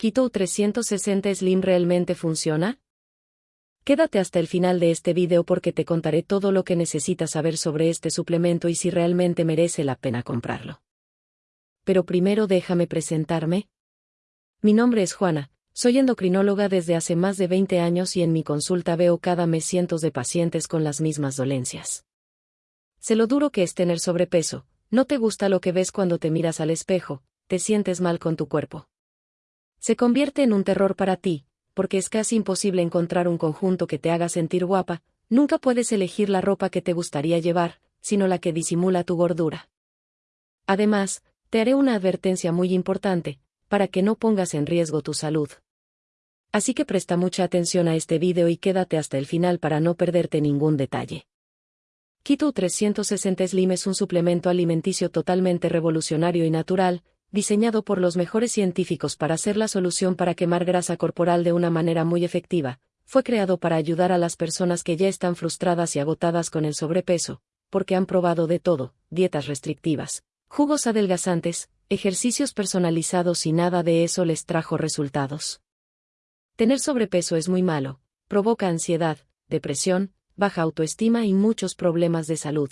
¿Keto 360 Slim realmente funciona? Quédate hasta el final de este video porque te contaré todo lo que necesitas saber sobre este suplemento y si realmente merece la pena comprarlo. Pero primero déjame presentarme. Mi nombre es Juana, soy endocrinóloga desde hace más de 20 años y en mi consulta veo cada mes cientos de pacientes con las mismas dolencias. Sé lo duro que es tener sobrepeso, no te gusta lo que ves cuando te miras al espejo, te sientes mal con tu cuerpo se convierte en un terror para ti, porque es casi imposible encontrar un conjunto que te haga sentir guapa, nunca puedes elegir la ropa que te gustaría llevar, sino la que disimula tu gordura. Además, te haré una advertencia muy importante, para que no pongas en riesgo tu salud. Así que presta mucha atención a este vídeo y quédate hasta el final para no perderte ningún detalle. Keto 360 Slim es un suplemento alimenticio totalmente revolucionario y natural, diseñado por los mejores científicos para ser la solución para quemar grasa corporal de una manera muy efectiva, fue creado para ayudar a las personas que ya están frustradas y agotadas con el sobrepeso, porque han probado de todo, dietas restrictivas, jugos adelgazantes, ejercicios personalizados y nada de eso les trajo resultados. Tener sobrepeso es muy malo, provoca ansiedad, depresión, baja autoestima y muchos problemas de salud.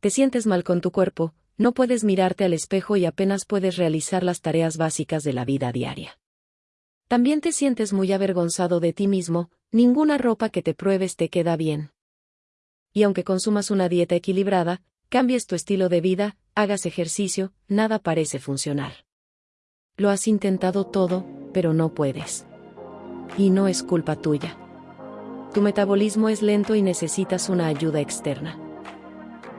Te sientes mal con tu cuerpo, no puedes mirarte al espejo y apenas puedes realizar las tareas básicas de la vida diaria. También te sientes muy avergonzado de ti mismo, ninguna ropa que te pruebes te queda bien. Y aunque consumas una dieta equilibrada, cambies tu estilo de vida, hagas ejercicio, nada parece funcionar. Lo has intentado todo, pero no puedes. Y no es culpa tuya. Tu metabolismo es lento y necesitas una ayuda externa.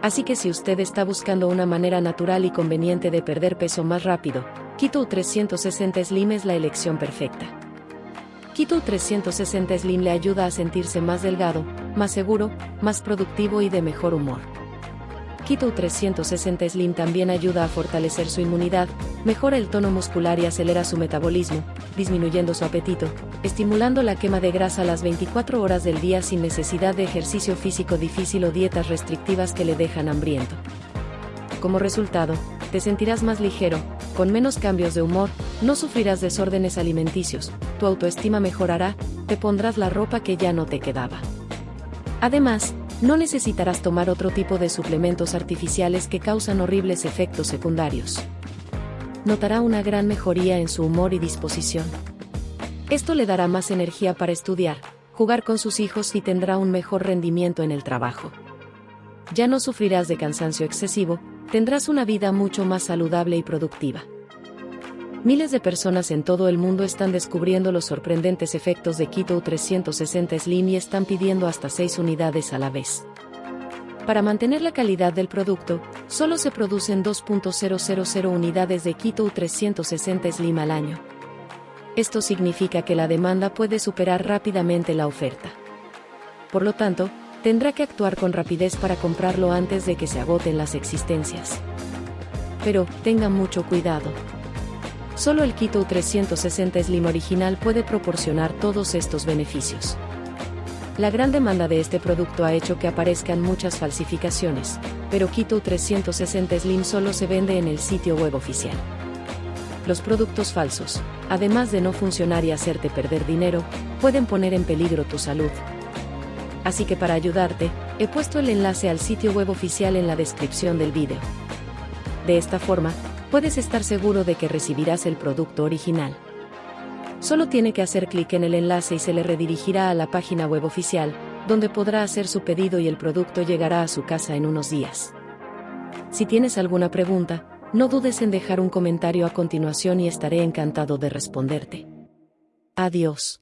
Así que si usted está buscando una manera natural y conveniente de perder peso más rápido, Keto 360 Slim es la elección perfecta. Keto 360 Slim le ayuda a sentirse más delgado, más seguro, más productivo y de mejor humor. Keto 360 Slim también ayuda a fortalecer su inmunidad, mejora el tono muscular y acelera su metabolismo, disminuyendo su apetito, estimulando la quema de grasa las 24 horas del día sin necesidad de ejercicio físico difícil o dietas restrictivas que le dejan hambriento. Como resultado, te sentirás más ligero, con menos cambios de humor, no sufrirás desórdenes alimenticios, tu autoestima mejorará, te pondrás la ropa que ya no te quedaba. Además, no necesitarás tomar otro tipo de suplementos artificiales que causan horribles efectos secundarios. Notará una gran mejoría en su humor y disposición. Esto le dará más energía para estudiar, jugar con sus hijos y tendrá un mejor rendimiento en el trabajo. Ya no sufrirás de cansancio excesivo, tendrás una vida mucho más saludable y productiva. Miles de personas en todo el mundo están descubriendo los sorprendentes efectos de Keto 360 Slim y están pidiendo hasta 6 unidades a la vez. Para mantener la calidad del producto, solo se producen 2.000 unidades de Keto 360 Slim al año. Esto significa que la demanda puede superar rápidamente la oferta. Por lo tanto, tendrá que actuar con rapidez para comprarlo antes de que se agoten las existencias. Pero, tenga mucho cuidado. Solo el Keto 360 Slim original puede proporcionar todos estos beneficios. La gran demanda de este producto ha hecho que aparezcan muchas falsificaciones, pero Keto 360 Slim solo se vende en el sitio web oficial. Los productos falsos, además de no funcionar y hacerte perder dinero, pueden poner en peligro tu salud. Así que para ayudarte, he puesto el enlace al sitio web oficial en la descripción del vídeo. De esta forma, puedes estar seguro de que recibirás el producto original. Solo tiene que hacer clic en el enlace y se le redirigirá a la página web oficial, donde podrá hacer su pedido y el producto llegará a su casa en unos días. Si tienes alguna pregunta, no dudes en dejar un comentario a continuación y estaré encantado de responderte. Adiós.